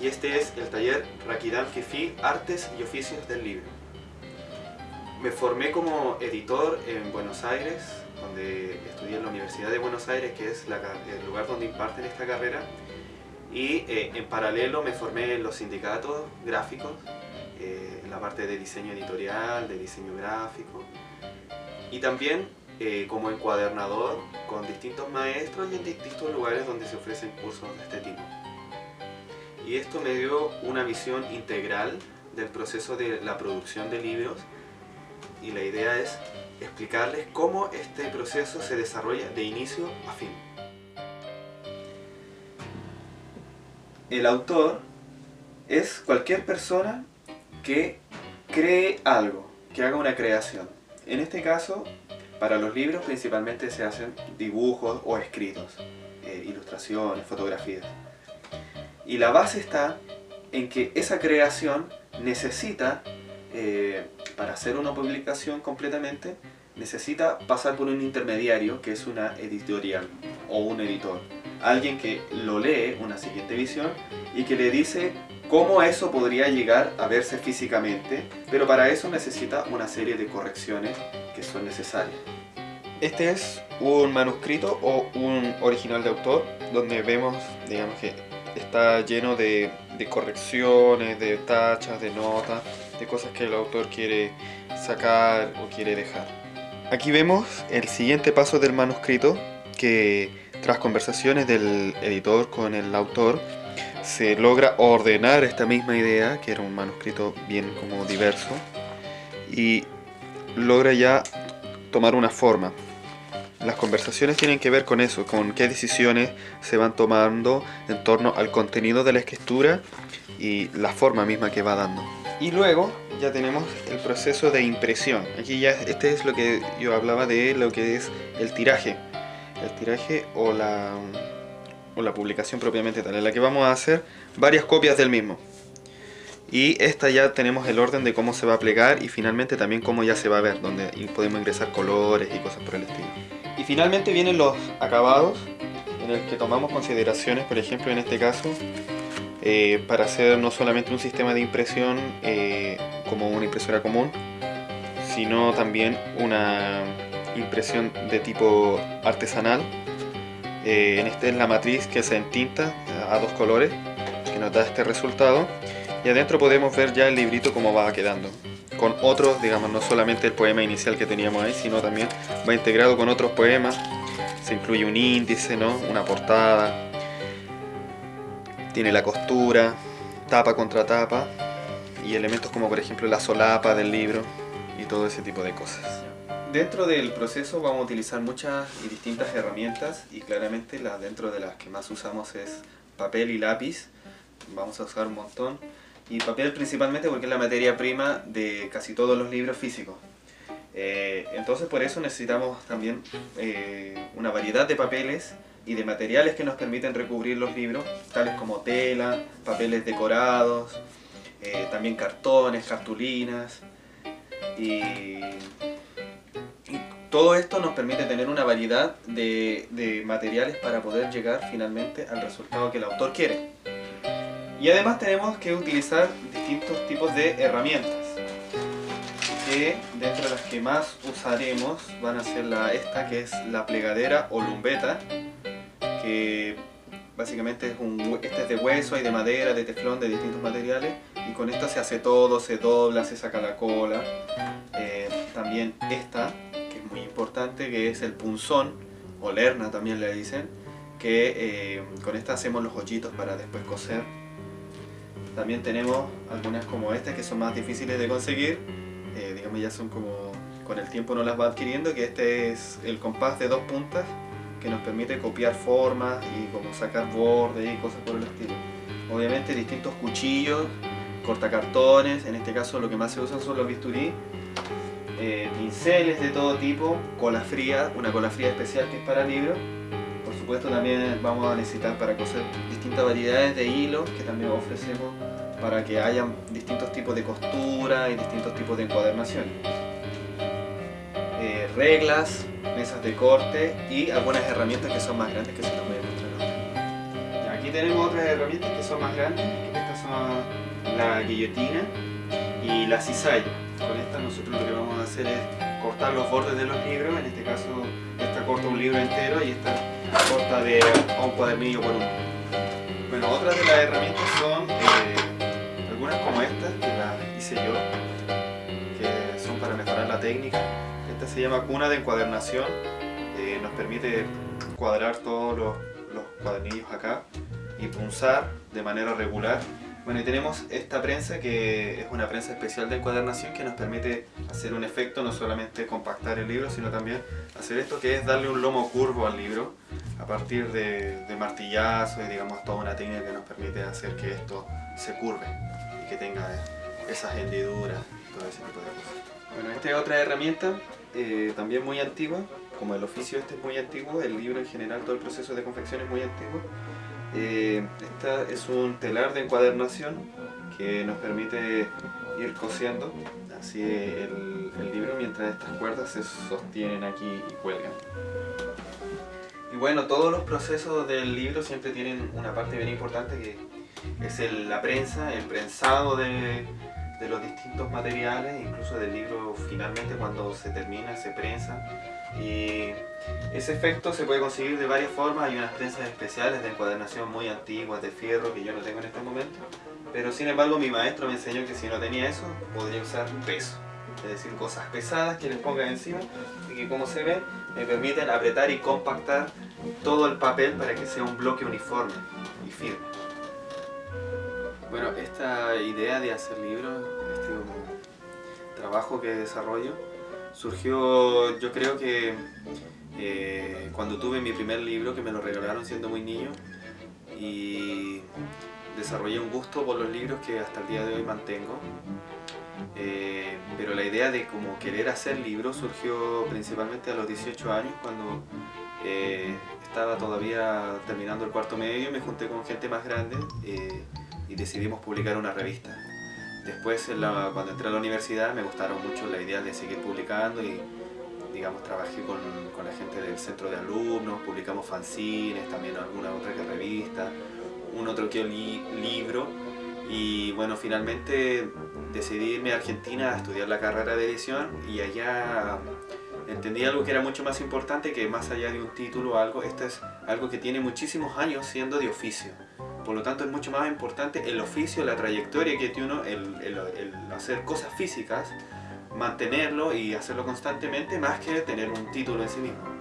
Este es el taller Rakidam Fifi Artes y Oficios del Libro. Me formé como editor en Buenos Aires, donde estudié en la Universidad de Buenos Aires, que es el lugar donde imparten esta carrera, y eh, en paralelo me formé en los sindicatos gráficos, eh, en la parte de diseño editorial, de diseño gráfico, y también eh, como encuadernador con distintos maestros y en distintos lugares donde se ofrecen cursos de este tipo. Y esto me dio una visión integral del proceso de la producción de libros y la idea es explicarles cómo este proceso se desarrolla de inicio a fin. El autor es cualquier persona que cree algo, que haga una creación. En este caso, para los libros principalmente se hacen dibujos o escritos, eh, ilustraciones, fotografías. Y la base está en que esa creación necesita, eh, para hacer una publicación completamente, necesita pasar por un intermediario que es una editorial o un editor. Alguien que lo lee, una siguiente visión, y que le dice cómo eso podría llegar a verse físicamente, pero para eso necesita una serie de correcciones que son necesarias. Este es un manuscrito o un original de autor, donde vemos, digamos que está lleno de, de correcciones, de tachas, de notas, de cosas que el autor quiere sacar o quiere dejar. Aquí vemos el siguiente paso del manuscrito que tras conversaciones del editor con el autor se logra ordenar esta misma idea, que era un manuscrito bien como diverso, y logra ya tomar una forma. Las conversaciones tienen que ver con eso, con qué decisiones se van tomando en torno al contenido de la escritura y la forma misma que va dando. Y luego ya tenemos el proceso de impresión. Aquí ya este es lo que yo hablaba de lo que es el tiraje. El tiraje o la, o la publicación propiamente tal, en la que vamos a hacer varias copias del mismo. Y esta ya tenemos el orden de cómo se va a plegar y finalmente también cómo ya se va a ver, donde podemos ingresar colores y cosas por el estilo. Y finalmente vienen los acabados, en el que tomamos consideraciones, por ejemplo en este caso, eh, para hacer no solamente un sistema de impresión eh, como una impresora común, sino también una impresión de tipo artesanal. Eh, en este es la matriz que se entinta a dos colores, que nos da este resultado. Y adentro podemos ver ya el librito como va quedando con otros, digamos, no solamente el poema inicial que teníamos ahí, sino también va integrado con otros poemas. Se incluye un índice, ¿no? una portada, tiene la costura, tapa contra tapa y elementos como por ejemplo la solapa del libro y todo ese tipo de cosas. Dentro del proceso vamos a utilizar muchas y distintas herramientas y claramente la, dentro de las que más usamos es papel y lápiz. Vamos a usar un montón y papel principalmente porque es la materia prima de casi todos los libros físicos. Eh, entonces por eso necesitamos también eh, una variedad de papeles y de materiales que nos permiten recubrir los libros, tales como tela, papeles decorados, eh, también cartones, cartulinas y, todo esto nos permite tener una variedad de, de materiales para poder llegar finalmente al resultado que el autor quiere. Y además tenemos que utilizar distintos tipos de herramientas que dentro de las que más usaremos van a ser la, esta que es la plegadera o lumbeta que básicamente es un, este es de hueso y de madera, de teflón, de distintos materiales y con esta se hace todo, se dobla, se saca la cola. Eh, también esta que es muy importante que es el punzón o lerna también le dicen que eh, con esta hacemos los hoyitos para después coser también tenemos algunas como estas que son más difíciles de conseguir, eh, digamos ya son como con el tiempo no las va adquiriendo, que este es el compás de dos puntas que nos permite copiar formas y como sacar bordes y cosas por el estilo. Obviamente distintos cuchillos, cortacartones, en este caso lo que más se usan son los bisturí, eh, pinceles de todo tipo, cola fría, una cola fría especial que es para libros, supuesto también vamos a necesitar para coser distintas variedades de hilos que también ofrecemos para que haya distintos tipos de costura y distintos tipos de encuadernación. Eh, reglas, mesas de corte y algunas herramientas que son más grandes que se las voy a mostrar Aquí tenemos otras herramientas que son más grandes, estas son la guillotina y la cizalla. Con esta nosotros lo que vamos a hacer es cortar los bordes de los libros, en este caso esta corta un libro entero y esta corta de un cuadernillo por uno. Bueno, otras de las herramientas son eh, algunas como estas, que las hice yo, que son para mejorar la técnica. Esta se llama cuna de encuadernación, eh, nos permite cuadrar todos los, los cuadernillos acá y punzar de manera regular bueno, y tenemos esta prensa que es una prensa especial de encuadernación que nos permite hacer un efecto, no solamente compactar el libro, sino también hacer esto que es darle un lomo curvo al libro a partir de, de martillazo y digamos toda una técnica que nos permite hacer que esto se curve y que tenga esas hendiduras, todo ese tipo de cosas. Bueno, esta es otra herramienta eh, también muy antigua, como el oficio este es muy antiguo, el libro en general, todo el proceso de confección es muy antiguo. Eh, esta es un telar de encuadernación que nos permite ir cosiendo así el, el, libro mientras estas cuerdas se sostienen aquí y cuelgan. Y bueno, todos los procesos del libro siempre tienen una parte bien importante que es el, la prensa, el prensado de, de los distintos materiales, incluso del libro finalmente cuando se termina se prensa. Y ese efecto se puede conseguir de varias formas, hay unas prensas especiales de encuadernación muy antiguas de fierro que yo no tengo en este momento. Pero sin embargo mi maestro me enseñó que si no tenía eso podría usar peso. Es decir, cosas pesadas que les ponga encima y que como se ve me permiten apretar y compactar todo el papel para que sea un bloque uniforme y firme bueno, esta idea de hacer libros, este trabajo que desarrollo, surgió yo creo que eh, cuando tuve mi primer libro, que me lo regalaron siendo muy niño, y desarrollé un gusto por los libros que hasta el día de hoy mantengo. Eh, pero la idea de como querer hacer libros surgió principalmente a los 18 años cuando eh, estaba todavía terminando el cuarto medio, me junté con gente más grande eh, y decidimos publicar una revista. Después, cuando entré a la universidad, me gustaron mucho la idea de seguir publicando y, digamos, trabajé con, con la gente del centro de alumnos, publicamos fanzines, también alguna otra que revista, un otro que li libro y bueno, finalmente decidí irme a Argentina a estudiar la carrera de edición y allá entendí algo que era mucho más importante que más allá de un título o algo, esto es algo que tiene muchísimos años siendo de oficio. Por lo tanto es mucho más importante el oficio, la trayectoria que tiene uno, el, el, el hacer cosas físicas, mantenerlo y hacerlo constantemente más que tener un título en sí mismo.